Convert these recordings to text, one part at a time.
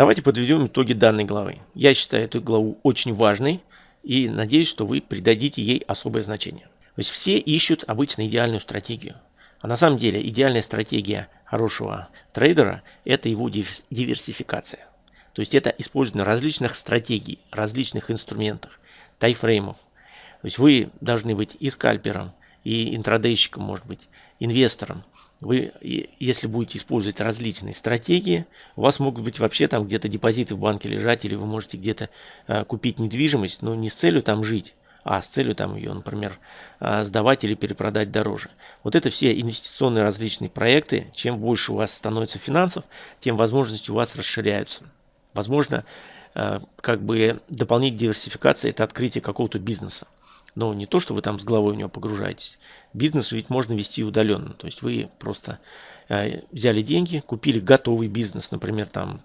Давайте подведем итоги данной главы. Я считаю эту главу очень важной и надеюсь, что вы придадите ей особое значение. То есть все ищут обычно идеальную стратегию. А на самом деле идеальная стратегия хорошего трейдера – это его диверсификация. То есть это использование различных стратегий, различных инструментов, тайфреймов. То есть вы должны быть и скальпером, и интрадейщиком, может быть, инвестором. Вы, если будете использовать различные стратегии, у вас могут быть вообще там где-то депозиты в банке лежать, или вы можете где-то э, купить недвижимость, но не с целью там жить, а с целью там ее, например, э, сдавать или перепродать дороже. Вот это все инвестиционные различные проекты. Чем больше у вас становится финансов, тем возможности у вас расширяются. Возможно, э, как бы дополнить диверсификация – это открытие какого-то бизнеса. Но не то, что вы там с головой в него погружаетесь. Бизнес ведь можно вести удаленно. То есть вы просто э, взяли деньги, купили готовый бизнес, например, там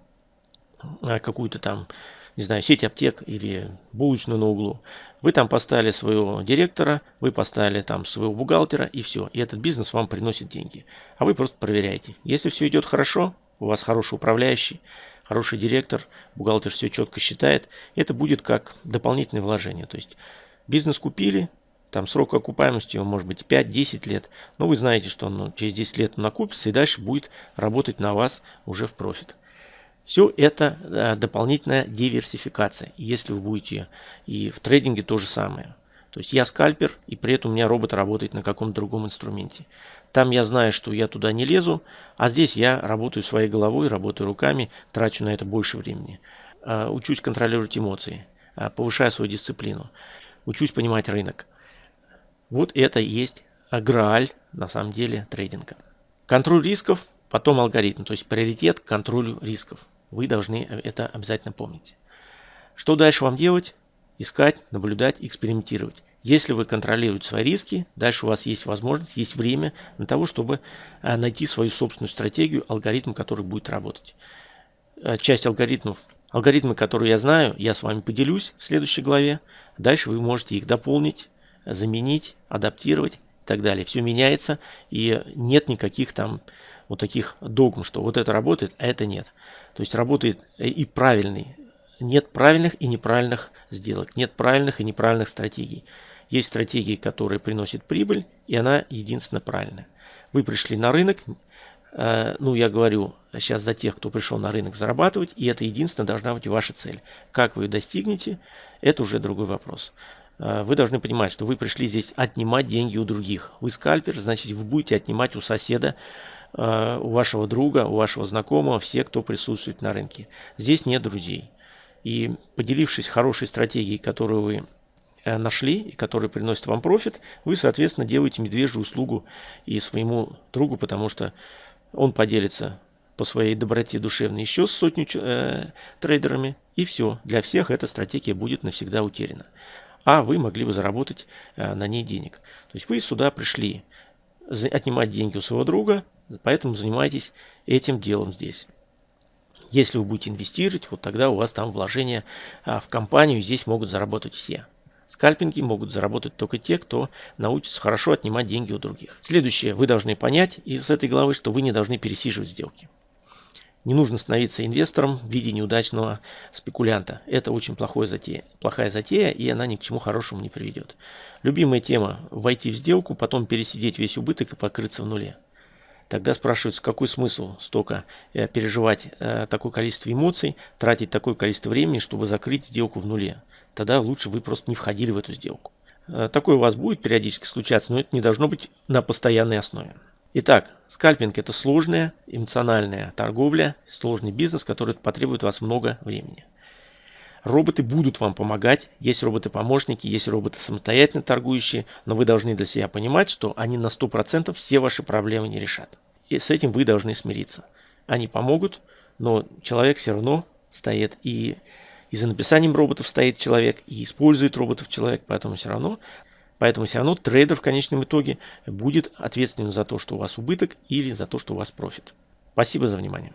э, какую-то там, не знаю, сеть аптек или булочную на углу. Вы там поставили своего директора, вы поставили там своего бухгалтера и все. И этот бизнес вам приносит деньги. А вы просто проверяете. Если все идет хорошо, у вас хороший управляющий, хороший директор, бухгалтер все четко считает, это будет как дополнительное вложение. То есть Бизнес купили, там срок окупаемости может быть 5-10 лет, но вы знаете, что он через 10 лет накупится и дальше будет работать на вас уже в профит. Все это э, дополнительная диверсификация. Если вы будете и в трейдинге то же самое. То есть я скальпер, и при этом у меня робот работает на каком-то другом инструменте. Там я знаю, что я туда не лезу, а здесь я работаю своей головой, работаю руками, трачу на это больше времени. Э, учусь контролировать эмоции, э, повышаю свою дисциплину учусь понимать рынок. Вот это и есть грааль, на самом деле, трейдинга. Контроль рисков, потом алгоритм, то есть приоритет к контролю рисков. Вы должны это обязательно помнить. Что дальше вам делать? Искать, наблюдать, экспериментировать. Если вы контролируете свои риски, дальше у вас есть возможность, есть время на того, чтобы э, найти свою собственную стратегию, алгоритм, который будет работать. Э, часть алгоритмов Алгоритмы, которые я знаю, я с вами поделюсь в следующей главе. Дальше вы можете их дополнить, заменить, адаптировать и так далее. Все меняется и нет никаких там вот таких догм, что вот это работает, а это нет. То есть работает и правильный. Нет правильных и неправильных сделок, нет правильных и неправильных стратегий. Есть стратегии, которые приносят прибыль, и она единственно правильная. Вы пришли на рынок, Э, ну, я говорю сейчас за тех, кто пришел на рынок зарабатывать, и это единственное должна быть ваша цель. Как вы ее достигнете, это уже другой вопрос. Э, вы должны понимать, что вы пришли здесь отнимать деньги у других. Вы скальпер, значит, вы будете отнимать у соседа, э, у вашего друга, у вашего знакомого, все, кто присутствует на рынке. Здесь нет друзей. И поделившись хорошей стратегией, которую вы нашли и который приносит вам профит, вы, соответственно, делаете медвежью услугу и своему другу, потому что он поделится по своей доброте душевной еще с сотню э, трейдерами. И все. Для всех эта стратегия будет навсегда утеряна. А вы могли бы заработать э, на ней денег. То есть вы сюда пришли отнимать деньги у своего друга, поэтому занимайтесь этим делом здесь. Если вы будете инвестировать, вот тогда у вас там вложения а, в компанию, здесь могут заработать все. Скальпинги могут заработать только те, кто научится хорошо отнимать деньги у других. Следующее, вы должны понять из этой главы, что вы не должны пересиживать сделки. Не нужно становиться инвестором в виде неудачного спекулянта. Это очень плохая затея, плохая затея, и она ни к чему хорошему не приведет. Любимая тема – войти в сделку, потом пересидеть весь убыток и покрыться в нуле. Тогда спрашивается, какой смысл столько э, переживать э, такое количество эмоций, тратить такое количество времени, чтобы закрыть сделку в нуле. Тогда лучше вы просто не входили в эту сделку. Э, такое у вас будет периодически случаться, но это не должно быть на постоянной основе. Итак, скальпинг это сложная эмоциональная торговля, сложный бизнес, который потребует у вас много времени. Роботы будут вам помогать, есть роботы-помощники, есть роботы самостоятельно торгующие, но вы должны для себя понимать, что они на 100% все ваши проблемы не решат. И с этим вы должны смириться. Они помогут, но человек все равно стоит и, и за написанием роботов стоит человек, и использует роботов человек, поэтому все равно Поэтому все равно трейдер в конечном итоге будет ответственен за то, что у вас убыток или за то, что у вас профит. Спасибо за внимание.